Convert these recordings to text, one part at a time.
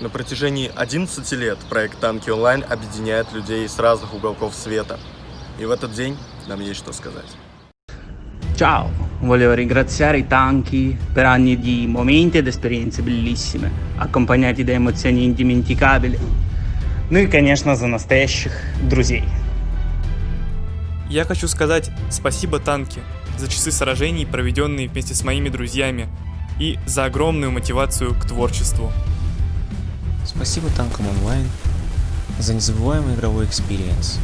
На протяжении 11 лет проект «Танки онлайн» объединяет людей с разных уголков света. И в этот dень нам есть что сказать. Ciao, volevo ringraziare i tanchi per anni di momenti ed esperienze bellissime, accompagnati da emozioni indimenticabili. Ну и, конечно, за настоящих друзей. Я хочу сказать спасибо танки за часы сражений, проведенные вместе с моими друзьями, и за огромную мотивацию к творчеству. Спасибо танкам онлайн за незабываемый игровой experience.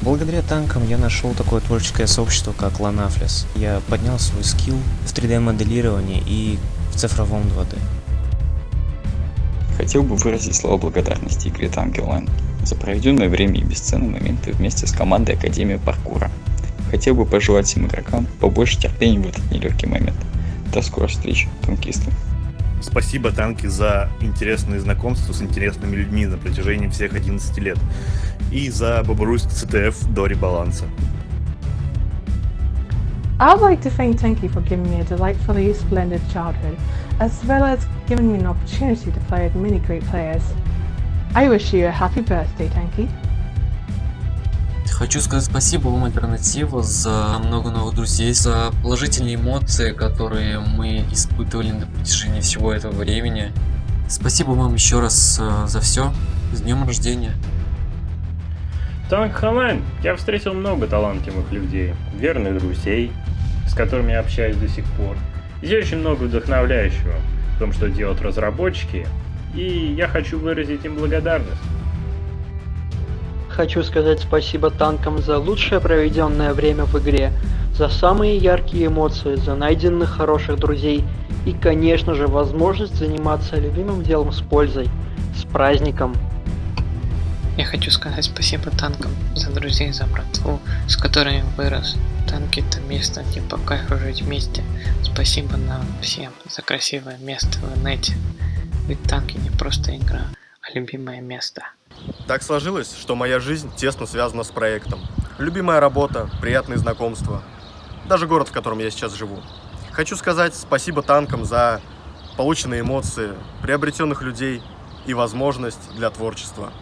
Благодаря танкам я нашел такое творческое сообщество, как Ланафлес. Я поднял свой skill в 3D-моделировании и в цифровом 2D. Хотел бы выразить слова благодарности игре Танки Онлайн за проведенное время и бесценные моменты вместе с командой Академии Паркура. Хотел бы пожелать всем игрокам побольше терпения в этот нелегкий момент. До скорой встречи, танкисты. Спасибо, танки, за интересные знакомства с интересными людьми на протяжении всех 11 лет. И за Бобруйск ЦТФ до ребаланса. I'd like to thank Tanky for giving me a delightfully splendid childhood, as well as giving me an opportunity to play with many great players. I wish you a happy birthday, Tanky. Хочу сказать спасибо вам, Альтернатива, за много новых друзей, за положительные эмоции, которые мы испытывали на протяжении всего этого времени. Спасибо вам еще раз э, за все. С днем рождения. Танках Онлайн, я встретил много талантливых людей, верных друзей, с которыми я общаюсь до сих пор. Здесь очень много вдохновляющего в том, что делают разработчики, и я хочу выразить им благодарность. Хочу сказать спасибо танкам за лучшее проведенное время в игре, за самые яркие эмоции, за найденных хороших друзей и, конечно же, возможность заниматься любимым делом с пользой. С праздником! Я хочу сказать спасибо танкам за друзей, за братву, с которыми вырос. Танки это место, где по кайфу жить вместе. Спасибо нам всем за красивое место в инете. Ведь танки не просто игра, а любимое место. Так сложилось, что моя жизнь тесно связана с проектом. Любимая работа, приятные знакомства, даже город, в котором я сейчас живу. Хочу сказать спасибо танкам за полученные эмоции, приобретенных людей и возможность для творчества.